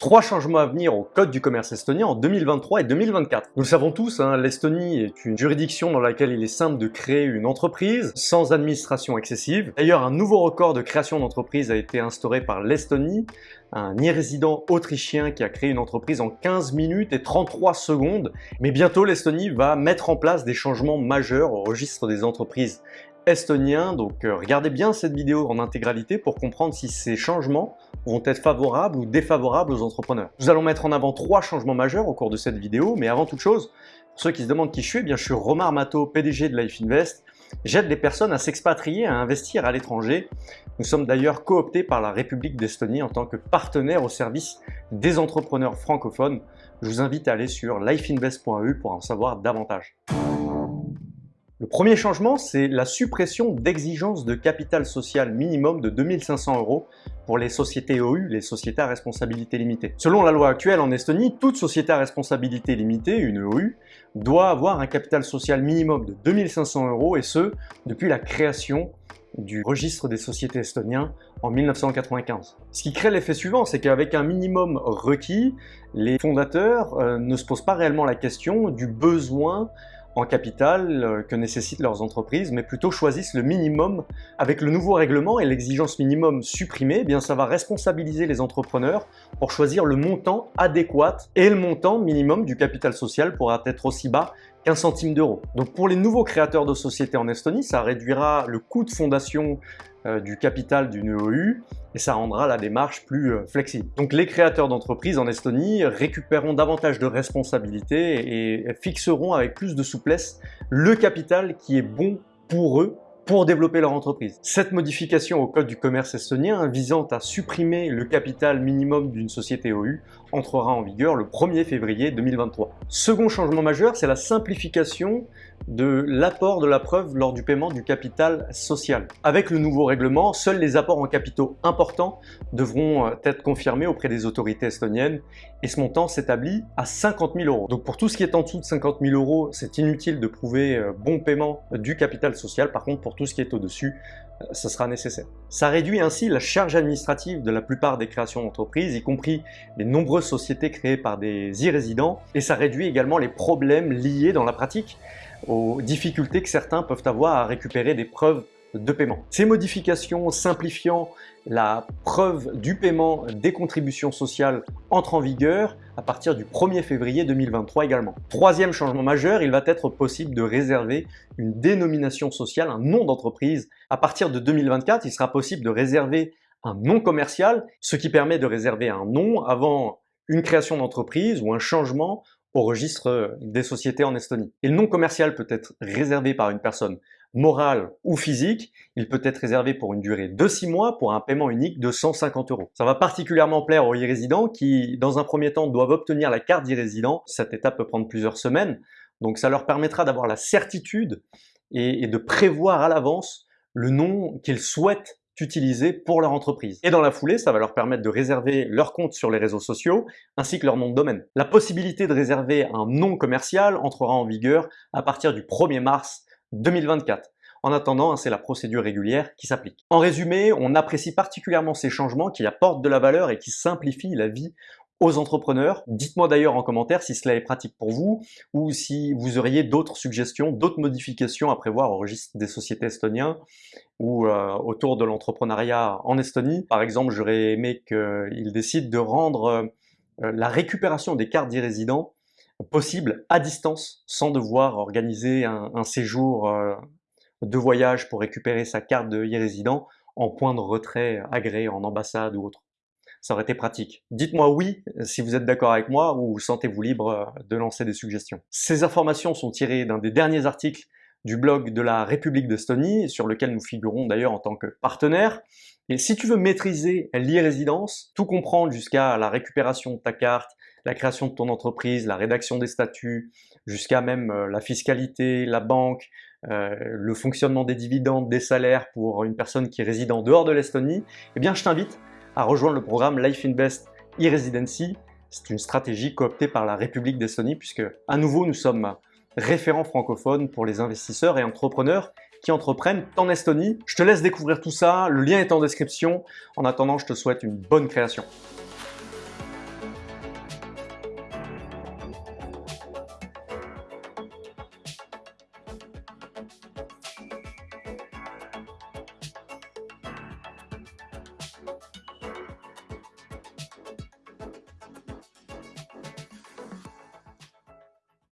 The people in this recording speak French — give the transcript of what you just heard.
Trois changements à venir au Code du commerce estonien en 2023 et 2024. Nous le savons tous, hein, l'Estonie est une juridiction dans laquelle il est simple de créer une entreprise sans administration excessive. D'ailleurs, un nouveau record de création d'entreprise a été instauré par l'Estonie, un irrésident autrichien qui a créé une entreprise en 15 minutes et 33 secondes. Mais bientôt, l'Estonie va mettre en place des changements majeurs au registre des entreprises estonien. Donc euh, regardez bien cette vidéo en intégralité pour comprendre si ces changements vont être favorables ou défavorables aux entrepreneurs. Nous allons mettre en avant trois changements majeurs au cours de cette vidéo, mais avant toute chose, pour ceux qui se demandent qui je suis, eh bien, je suis Romar Mato, PDG de Life Invest. J'aide les personnes à s'expatrier, à investir à l'étranger. Nous sommes d'ailleurs cooptés par la République d'Estonie en tant que partenaire au service des entrepreneurs francophones. Je vous invite à aller sur lifeinvest.eu pour en savoir davantage. Le premier changement, c'est la suppression d'exigences de capital social minimum de 2500 euros pour les sociétés OU, les sociétés à responsabilité limitée. Selon la loi actuelle en Estonie, toute société à responsabilité limitée, une OU, doit avoir un capital social minimum de 2500 euros et ce, depuis la création du registre des sociétés estoniens en 1995. Ce qui crée l'effet suivant, c'est qu'avec un minimum requis, les fondateurs euh, ne se posent pas réellement la question du besoin en capital euh, que nécessitent leurs entreprises, mais plutôt choisissent le minimum. Avec le nouveau règlement et l'exigence minimum supprimée, eh bien ça va responsabiliser les entrepreneurs pour choisir le montant adéquat et le montant minimum du capital social pourra être aussi bas qu'un centime d'euro. Donc pour les nouveaux créateurs de sociétés en Estonie, ça réduira le coût de fondation du capital d'une OU et ça rendra la démarche plus euh, flexible. Donc les créateurs d'entreprises en Estonie récupéreront davantage de responsabilités et fixeront avec plus de souplesse le capital qui est bon pour eux pour développer leur entreprise. Cette modification au code du commerce estonien visant à supprimer le capital minimum d'une société OU entrera en vigueur le 1er février 2023. Second changement majeur, c'est la simplification de l'apport de la preuve lors du paiement du capital social. Avec le nouveau règlement, seuls les apports en capitaux importants devront euh, être confirmés auprès des autorités estoniennes et ce montant s'établit à 50 000 euros. Donc pour tout ce qui est en dessous de 50 000 euros, c'est inutile de prouver euh, bon paiement du capital social. Par contre, pour tout ce qui est au-dessus, ce sera nécessaire. Ça réduit ainsi la charge administrative de la plupart des créations d'entreprises, y compris les nombreuses sociétés créées par des e-résidents, et ça réduit également les problèmes liés dans la pratique aux difficultés que certains peuvent avoir à récupérer des preuves de paiement. Ces modifications simplifiant la preuve du paiement des contributions sociales entrent en vigueur à partir du 1er février 2023 également. Troisième changement majeur, il va être possible de réserver une dénomination sociale, un nom d'entreprise. À partir de 2024, il sera possible de réserver un nom commercial, ce qui permet de réserver un nom avant une création d'entreprise ou un changement au registre des sociétés en Estonie. Et le nom commercial peut être réservé par une personne morale ou physique, il peut être réservé pour une durée de 6 mois pour un paiement unique de 150 euros. Ça va particulièrement plaire aux e-résidents qui, dans un premier temps, doivent obtenir la carte d'e-résident. Cette étape peut prendre plusieurs semaines, donc ça leur permettra d'avoir la certitude et, et de prévoir à l'avance le nom qu'ils souhaitent utiliser pour leur entreprise. Et dans la foulée, ça va leur permettre de réserver leur compte sur les réseaux sociaux ainsi que leur nom de domaine. La possibilité de réserver un nom commercial entrera en vigueur à partir du 1er mars 2024. En attendant, c'est la procédure régulière qui s'applique. En résumé, on apprécie particulièrement ces changements qui apportent de la valeur et qui simplifient la vie aux entrepreneurs. Dites-moi d'ailleurs en commentaire si cela est pratique pour vous ou si vous auriez d'autres suggestions, d'autres modifications à prévoir au registre des sociétés estoniens ou euh, autour de l'entrepreneuriat en Estonie. Par exemple, j'aurais aimé qu'ils décident de rendre euh, la récupération des cartes d'e-résidents possible à distance sans devoir organiser un, séjour euh, de voyage pour récupérer sa carte de e-résident en point de retrait agréé en ambassade ou autre. Ça aurait été pratique. Dites-moi oui si vous êtes d'accord avec moi ou sentez-vous libre de lancer des suggestions. Ces informations sont tirées d'un des derniers articles du blog de la République d'Estonie, sur lequel nous figurons d'ailleurs en tant que partenaire. Et si tu veux maîtriser l'e-résidence, tout comprendre jusqu'à la récupération de ta carte, la création de ton entreprise, la rédaction des statuts, jusqu'à même euh, la fiscalité, la banque, euh, le fonctionnement des dividendes, des salaires pour une personne qui réside en dehors de l'Estonie, eh bien je t'invite à rejoindre le programme Life Invest e-Residency. C'est une stratégie cooptée par la République d'Estonie puisque à nouveau nous sommes référents francophones pour les investisseurs et entrepreneurs qui entreprennent en Estonie. Je te laisse découvrir tout ça, le lien est en description. En attendant, je te souhaite une bonne création.